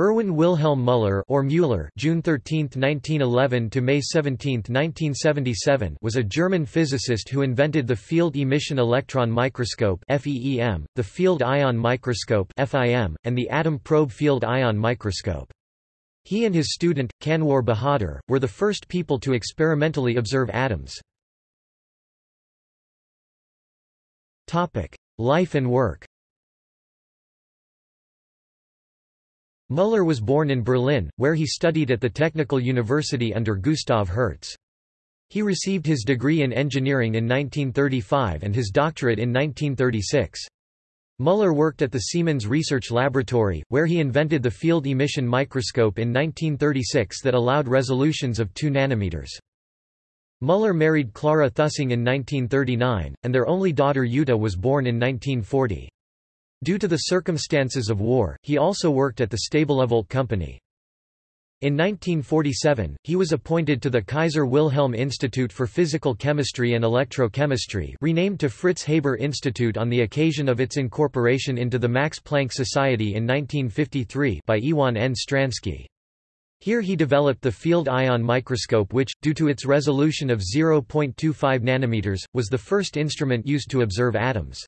Erwin Wilhelm Müller or Müller June 13, 1911 to May 17, 1977 was a German physicist who invented the field emission electron microscope FEEM, the field ion microscope FIM, and the atom probe field ion microscope. He and his student, Kanwar Bahadur, were the first people to experimentally observe atoms. Life and work Müller was born in Berlin, where he studied at the Technical University under Gustav Hertz. He received his degree in engineering in 1935 and his doctorate in 1936. Müller worked at the Siemens Research Laboratory, where he invented the field emission microscope in 1936 that allowed resolutions of 2 nanometers. Müller married Clara Thussing in 1939, and their only daughter Jutta was born in 1940. Due to the circumstances of war, he also worked at the Stabilovolt company. In 1947, he was appointed to the Kaiser Wilhelm Institute for Physical Chemistry and Electrochemistry renamed to Fritz Haber Institute on the occasion of its incorporation into the Max Planck Society in 1953 by Iwan N. Stransky. Here he developed the field ion microscope which, due to its resolution of 0.25 nanometers, was the first instrument used to observe atoms.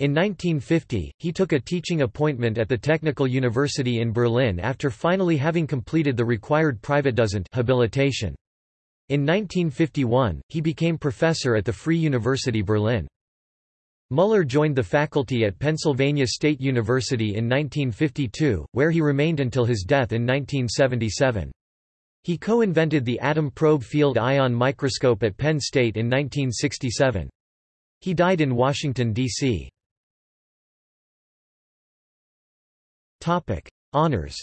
In 1950, he took a teaching appointment at the Technical University in Berlin after finally having completed the required Privatdozent habilitation. In 1951, he became professor at the Free University Berlin. Müller joined the faculty at Pennsylvania State University in 1952, where he remained until his death in 1977. He co-invented the atom probe field ion microscope at Penn State in 1967. He died in Washington, D.C. Topic: Honors.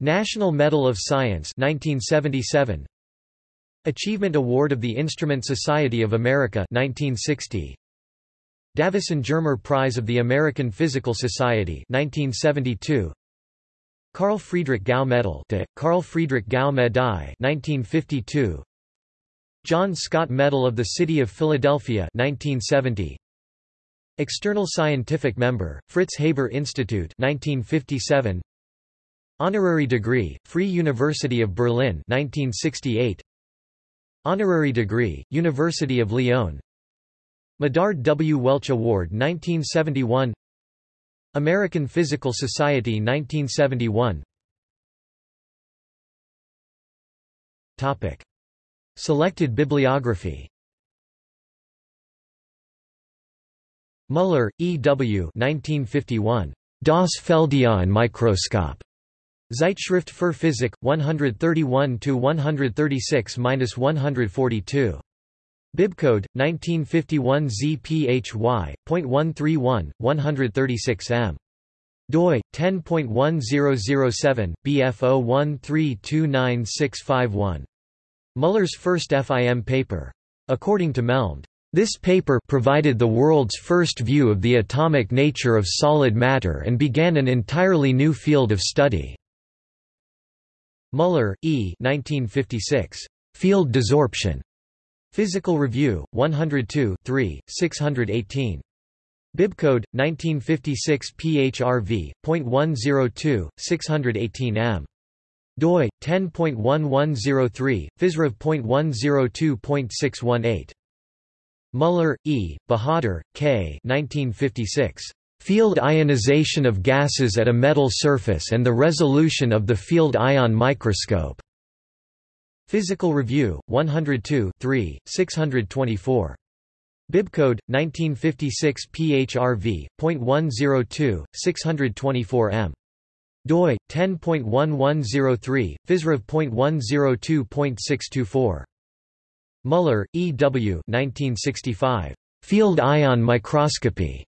National Medal of Science 1977. Achievement Award of the Instrument Society of America 1960. Davison Germer Prize of the American Physical Society 1972. Carl Friedrich Gauss Medal de Carl Friedrich Gauss Medaille 1952. John Scott Medal of the City of Philadelphia 1970. External scientific member, Fritz Haber Institute 1957. Honorary degree, Free University of Berlin 1968. Honorary degree, University of Lyon Medard W. Welch Award 1971 American Physical Society 1971 Topic. Selected bibliography Müller, E. W. 1951. Das Feldionen-Mikroskop. Zeitschrift für Physik, 131–136–142. Bibcode, 1951 ZPHY.131, 136 m. doi, 10.1007, BF01329651. Müller's first FIM paper. According to Melmed. This paper provided the world's first view of the atomic nature of solid matter and began an entirely new field of study. Müller, E. 1956. Field desorption. Physical Review, 102 3, 618. Bibcode, 1956 PHRV.102, 618 m. doi, 10.1103, physrev.102.618. Müller, E., Bahadur, K. 1956. Field ionization of gases at a metal surface and the resolution of the field ion microscope. Physical Review, 102 3, 624. Bibcode, 1956 PHRV.102, 624 m. doi, 10.1103, physrev.102.624. Müller, E. W. 1965. Field ion microscopy.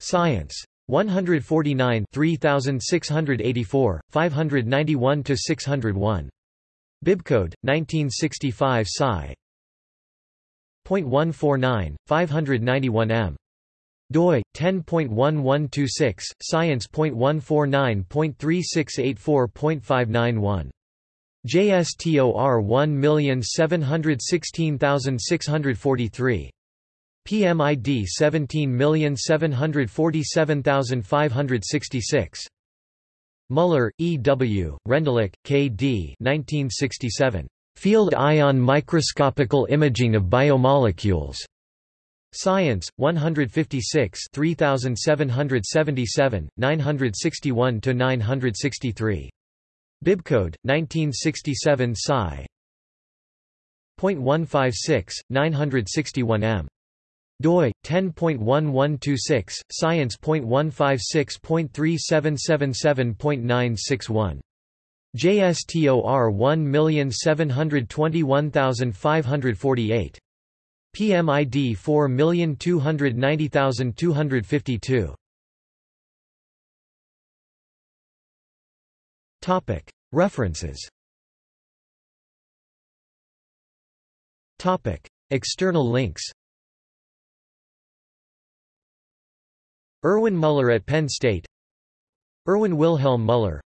Science. 149 3684, 591–601. Bibcode, 1965 Sci. .149, 591 m. doi, 10.1126, science.149.3684.591. JSTOR 1716643. PMID 17747566. Muller, E. W., Rendulic, K. D. 1967. Field ion microscopical imaging of biomolecules. Science, 156 3777, 961–963. Bibcode, 1967 Sci. .156, 961 m. doi 10.1126 science.156.3777.961 JSTOR 1721548 PMID 4290252 References. External links. Erwin Muller at Penn State. Erwin Wilhelm Muller.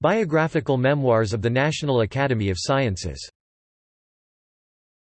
Biographical Memoirs of the National Academy of Sciences